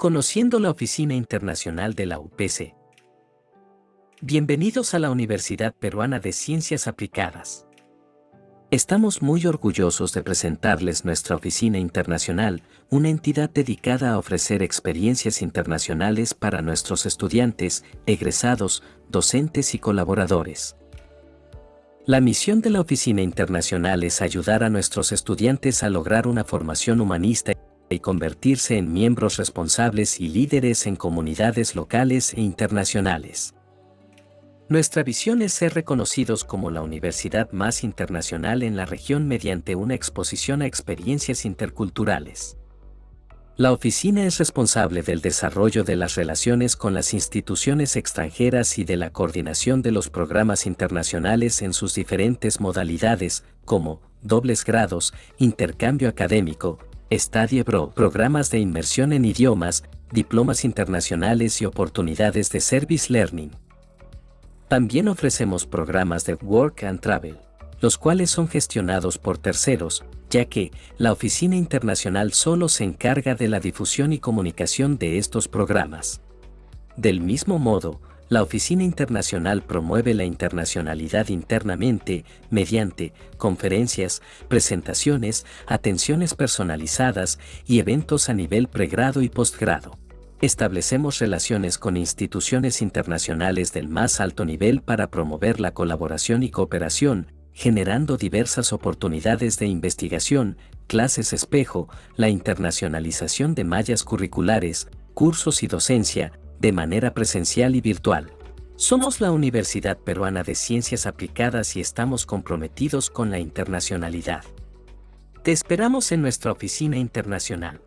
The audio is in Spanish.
Conociendo la Oficina Internacional de la UPC. Bienvenidos a la Universidad Peruana de Ciencias Aplicadas. Estamos muy orgullosos de presentarles nuestra Oficina Internacional, una entidad dedicada a ofrecer experiencias internacionales para nuestros estudiantes, egresados, docentes y colaboradores. La misión de la Oficina Internacional es ayudar a nuestros estudiantes a lograr una formación humanista y convertirse en miembros responsables y líderes en comunidades locales e internacionales. Nuestra visión es ser reconocidos como la universidad más internacional en la región mediante una exposición a experiencias interculturales. La oficina es responsable del desarrollo de las relaciones con las instituciones extranjeras y de la coordinación de los programas internacionales en sus diferentes modalidades, como dobles grados, intercambio académico, Study Bro, programas de inmersión en idiomas, diplomas internacionales y oportunidades de Service Learning. También ofrecemos programas de Work and Travel, los cuales son gestionados por terceros, ya que la Oficina Internacional solo se encarga de la difusión y comunicación de estos programas. Del mismo modo, la Oficina Internacional promueve la internacionalidad internamente mediante conferencias, presentaciones, atenciones personalizadas y eventos a nivel pregrado y postgrado. Establecemos relaciones con instituciones internacionales del más alto nivel para promover la colaboración y cooperación, generando diversas oportunidades de investigación, clases espejo, la internacionalización de mallas curriculares, cursos y docencia, de manera presencial y virtual. Somos la Universidad Peruana de Ciencias Aplicadas y estamos comprometidos con la internacionalidad. Te esperamos en nuestra oficina internacional.